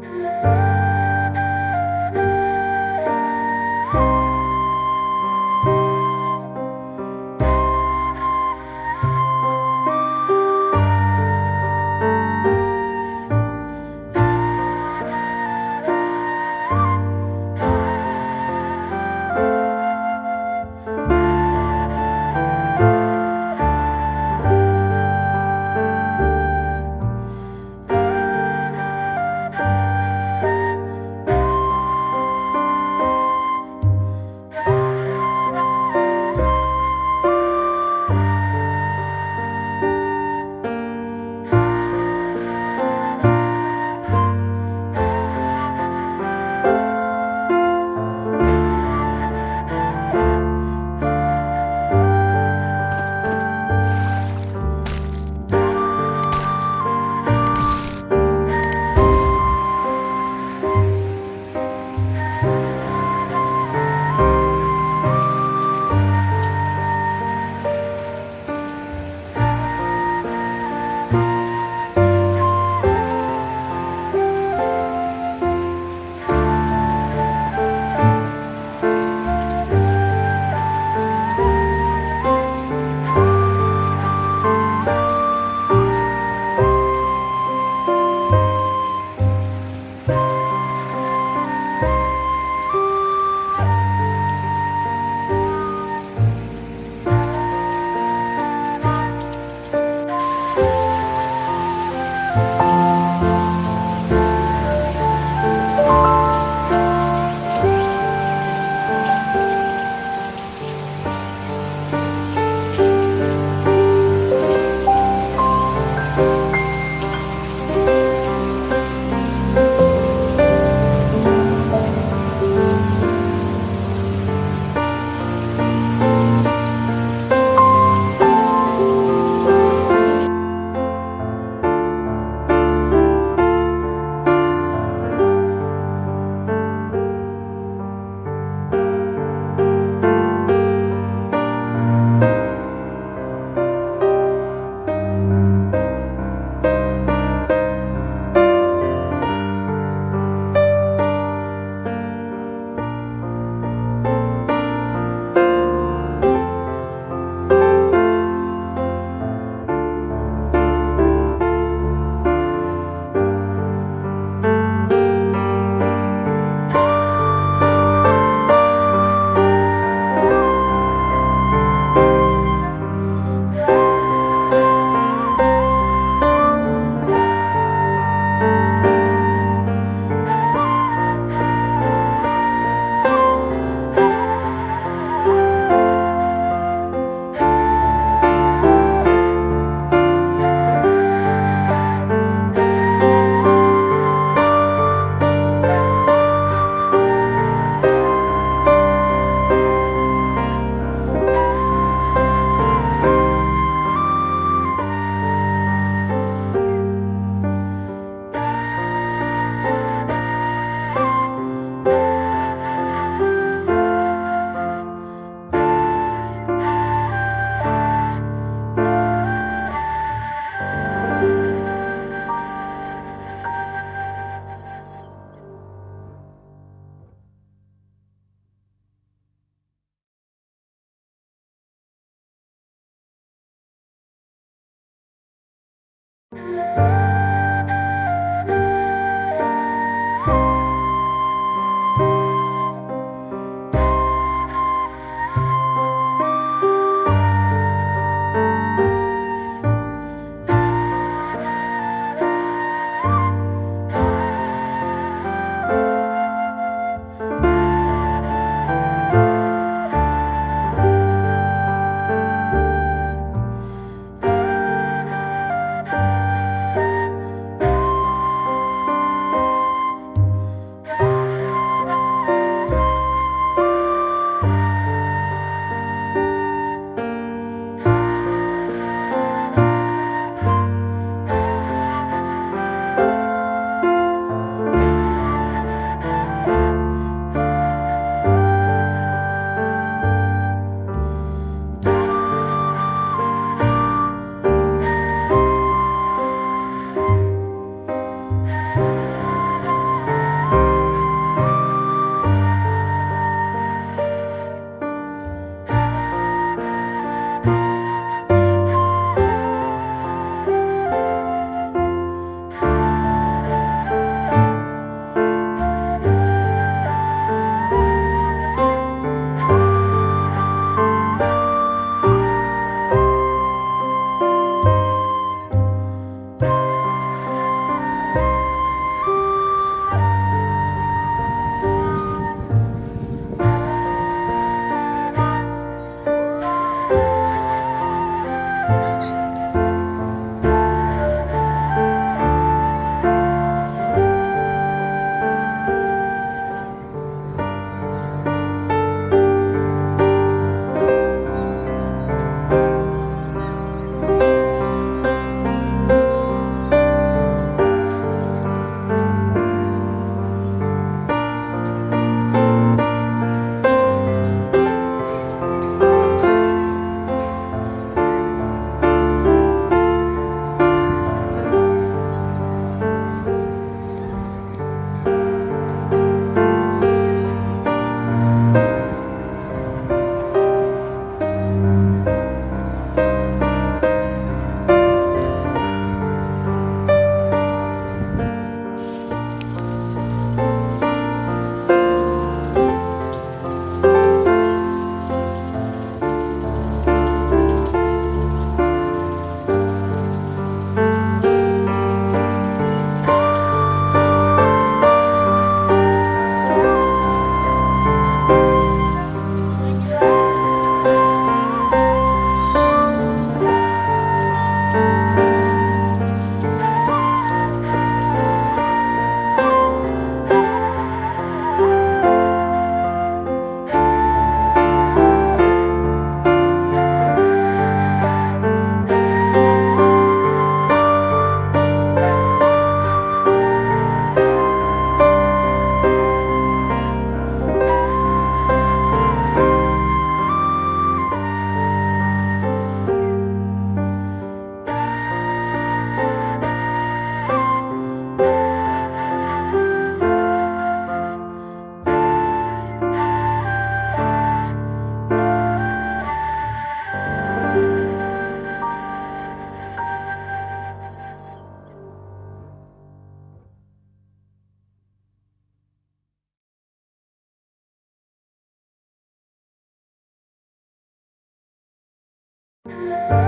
Música Música Música